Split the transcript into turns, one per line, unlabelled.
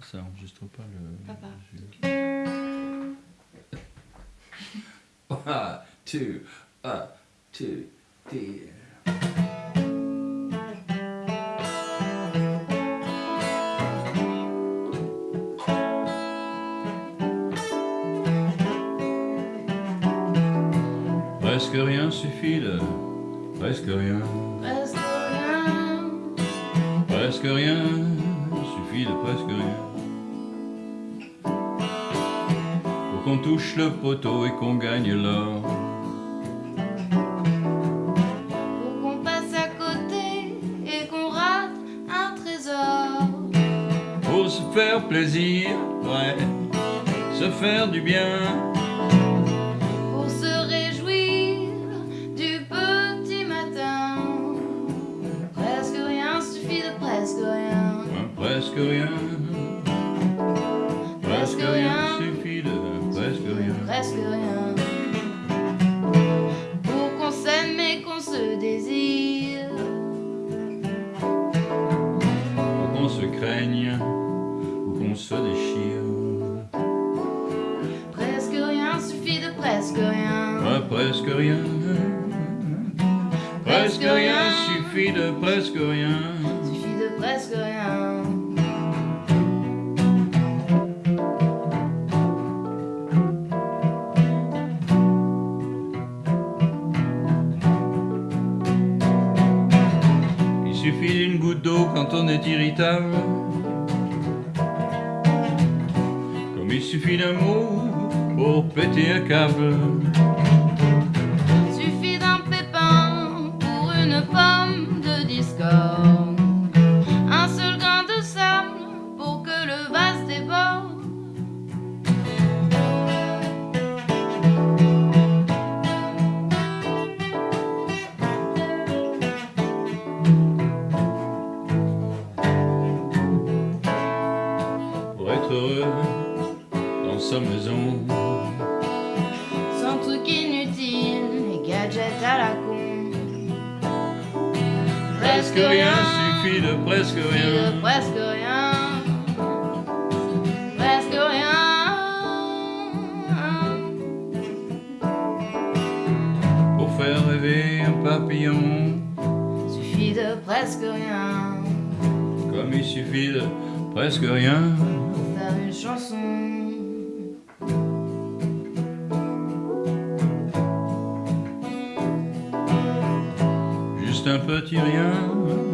Ça enregistre pas le.
Papa.
One, two, one, two, three. Presque rien suffit de. Presque rien.
Presque rien.
Presque rien. Suffit de presque rien. Qu'on touche le poteau et qu'on gagne l'or.
Pour qu'on passe à côté et qu'on rate un trésor.
Pour se faire plaisir, ouais. Se faire du bien.
Pour se réjouir du petit matin. Presque rien suffit de presque rien.
Ouais, presque rien. Craigne ou qu'on se déchire.
Presque rien suffit de presque rien.
Ouais, presque rien. Presque rien suffit de presque rien.
Suffit de presque rien.
Suffit d'une goutte d'eau quand on est irritable. Comme il suffit d'un mot pour péter un câble. Dans sa maison.
Sans truc inutile et gadgets à la con.
Presque rien suffit de presque rien.
de presque rien. Presque rien.
Pour faire rêver un papillon.
Suffit de presque rien.
Comme il suffit de presque rien.
Pour faire une chanson.
Juste un petit rien.